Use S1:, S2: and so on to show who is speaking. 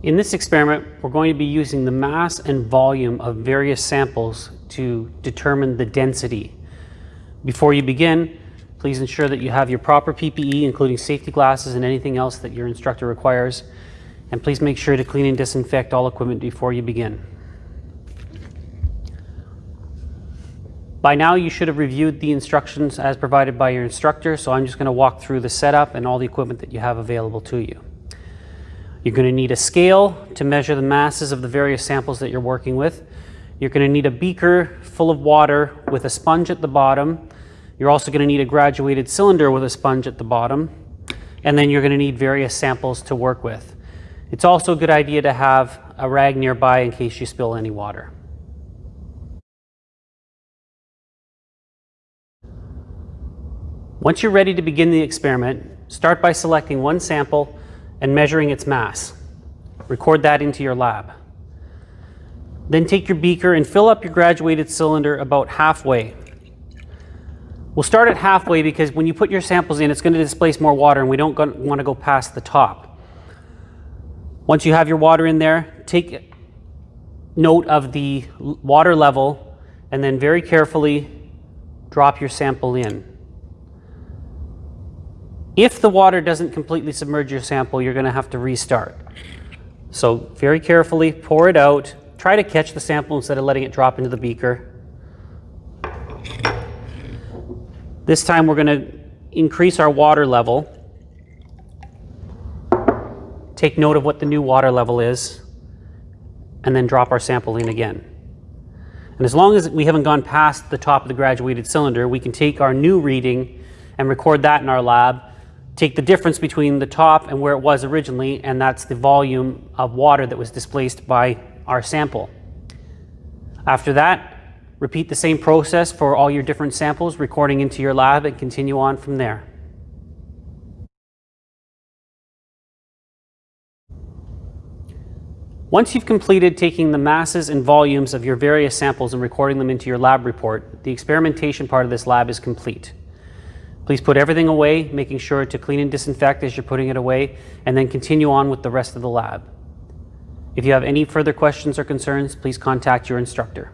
S1: In this experiment, we're going to be using the mass and volume of various samples to determine the density. Before you begin, please ensure that you have your proper PPE, including safety glasses and anything else that your instructor requires. And please make sure to clean and disinfect all equipment before you begin. By now, you should have reviewed the instructions as provided by your instructor, so I'm just going to walk through the setup and all the equipment that you have available to you. You're going to need a scale to measure the masses of the various samples that you're working with. You're going to need a beaker full of water with a sponge at the bottom. You're also going to need a graduated cylinder with a sponge at the bottom. And then you're going to need various samples to work with. It's also a good idea to have a rag nearby in case you spill any water. Once you're ready to begin the experiment, start by selecting one sample and measuring its mass. Record that into your lab. Then take your beaker and fill up your graduated cylinder about halfway. We'll start at halfway because when you put your samples in, it's going to displace more water and we don't want to go past the top. Once you have your water in there, take note of the water level and then very carefully drop your sample in. If the water doesn't completely submerge your sample, you're going to have to restart. So very carefully pour it out. Try to catch the sample instead of letting it drop into the beaker. This time we're going to increase our water level. Take note of what the new water level is and then drop our sample in again. And as long as we haven't gone past the top of the graduated cylinder, we can take our new reading and record that in our lab take the difference between the top and where it was originally, and that's the volume of water that was displaced by our sample. After that, repeat the same process for all your different samples, recording into your lab and continue on from there. Once you've completed taking the masses and volumes of your various samples and recording them into your lab report, the experimentation part of this lab is complete. Please put everything away, making sure to clean and disinfect as you're putting it away, and then continue on with the rest of the lab. If you have any further questions or concerns, please contact your instructor.